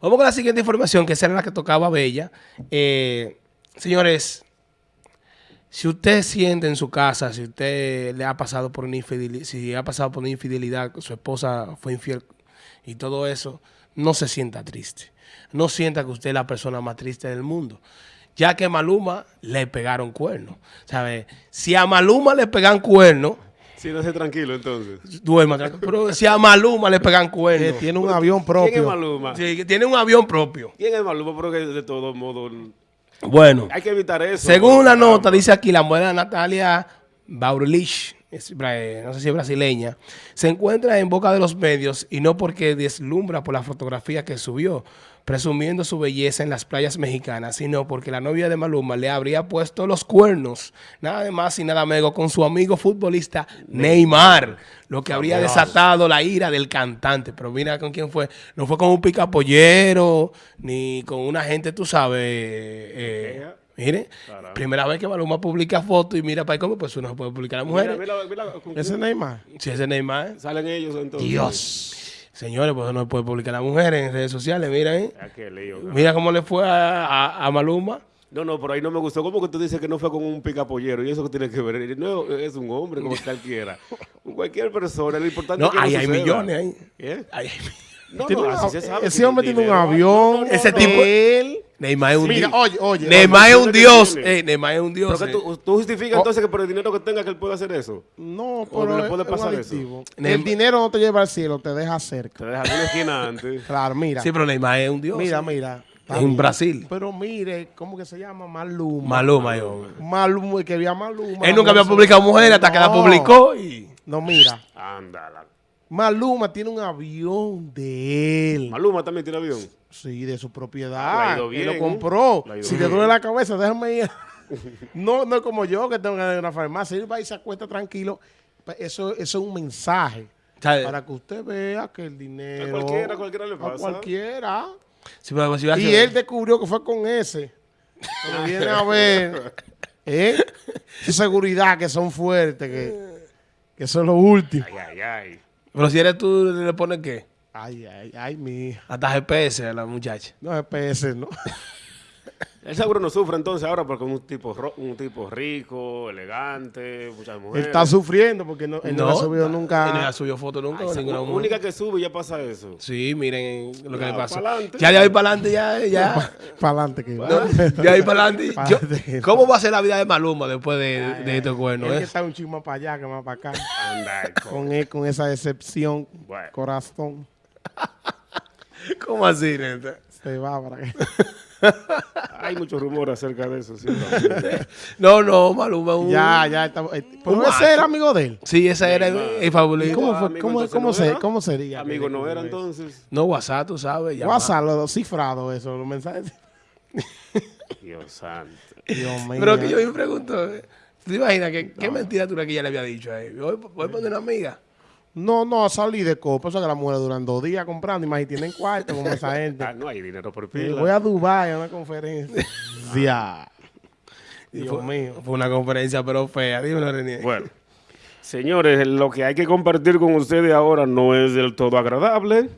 Vamos con la siguiente información, que será la que tocaba Bella. Eh, señores, si usted siente en su casa, si usted le ha pasado por una infidelidad, si ha pasado por una infidelidad, su esposa fue infiel y todo eso, no se sienta triste. No sienta que usted es la persona más triste del mundo. Ya que a Maluma le pegaron cuernos. ¿Sabe? Si a Maluma le pegan cuernos, Sí, no sé tranquilo entonces. duerma. tranquilo. Pero si a Maluma le pegan Que cuernos, tiene un avión ¿Quién es propio. Maluma? sí, tiene un avión propio. ¿Quién es Maluma? Pero que de todos modos Bueno. hay que evitar eso. Según la nota, dice aquí la mujer Natalia Baurelich, es eh, no sé si es brasileña, se encuentra en boca de los medios y no porque deslumbra por la fotografía que subió, presumiendo su belleza en las playas mexicanas, sino porque la novia de Maluma le habría puesto los cuernos, nada de más y nada menos, con su amigo futbolista Neymar, lo que habría desatado la ira del cantante. Pero mira con quién fue, no fue con un picapollero, ni con una gente, tú sabes, eh, Mire, Caramba. primera vez que Maluma publica fotos y mira para cómo, pues uno puede publicar a mujeres. Mira, mira, Ese Neymar. Si ese Neymar, Salen ellos entonces. Dios. Señores, pues uno puede publicar a mujeres en redes sociales, mira, ¿eh? Mira cómo le fue a, a- a Maluma. No, no, por ahí no me gustó. ¿Cómo que tú dices que no fue con un picapollero? ¿Y eso que tiene que ver? No, es un hombre como cualquiera. Cualquier persona. Lo importante No, es que ahí no hay suceda. millones ahí. ¿Eh? Ahí hay- No, no, un- así se sabe. ese hombre tiene un avión. No, no, no, Ese no. tipo- él. Neymar es un Mira, dios. oye, oye. Neymar es un dios. Eh, Neymar es un dios. Pero que eh. tú, tú justificas entonces que por el dinero que tenga que él puede hacer eso. No, ¿O pero no le es- puede pasar eso? El dinero no te lleva al cielo, te deja cerca. Te dejas una esquina antes. Claro, mira. Sí, pero Neymar es un dios. Mira, eh. mira. En Brasil. Pero mire, ¿cómo que se llama? Maluma. Maluma, yo. Maluma, que había Maluma. Él nunca había publicado mujer hasta que la publicó y... No, mira. Ándala. Maluma tiene un avión de él. Maluma también tiene avión. Sí, de su propiedad. bien, lo compró. Le ha ido Si bien. te duele la cabeza, déjame ir. no, no es como yo que tengo que ir a una farmacia. Él va y se acuesta tranquilo. Eso, eso es un mensaje. ¿Sabe? Para que usted vea que el dinero. A cualquiera, a cualquiera le A pasa. cualquiera. Sí, pero si va a Y ser- él descubrió que fue con ese. Cuando viene a ver. ¿eh? Esa seguridad que son fuertes, que, que son los últimos. Ay, ay, ay. Pero si eres tú, ¿le pones qué? Ay, ay, ay, mi hija. Hasta GPS a la muchacha. No es PS, ¿no? El seguro no sufre entonces ahora porque es un tipo, un tipo rico, elegante, muchas Él mujeres. está sufriendo porque no, él no, ha subido Él no nunca. ha subido foto nunca. Ay, ninguna la mujer. única que sube ya pasa eso. Sí, miren lo que Ya, le pasó. pa'lante. Ya de ahí para adelante, ya, ya. Para adelante que. No, de ahí para adelante. ¿Cómo va a ser la vida de Maluma después de, de estos cuernos? Él que eh? está un chismo más para allá que más para acá. Anda, con, él, con esa decepción, Bueno. corazón, ¿Cómo así, neta? se va para acá. Hay muchos rumores acerca de eso. Sí. No, no, Maluma un... Ya, ya está. eh, Pero Un ese era amigo de él. Sí, ese era el, el favorito. ¿Cómo, fue? amigo, ¿Cómo, cómo no se- cómo sería? Amigo no era entonces. No, WhatsApp, tú sabes. llama. WhatsApp, los cifrados, eso, los mensajes. Dios santo. Dios mío. Pero que yo me pregunto, ¿tú te imaginas que, qué mentira tú que ella le había dicho a él? Voy, voy a poner una amiga. No, no, salí de copa. Eso que las mujeres duran dos días comprando. Y más si tienen cuarto como esa gente. Ah, no hay dinero por pila. voy a Dubái a una conferencia. Ya. Dios fue, mío. Fue una conferencia, pero fea. Dímelo, René. Bueno, señores, lo que hay que compartir con ustedes ahora no es del todo agradable.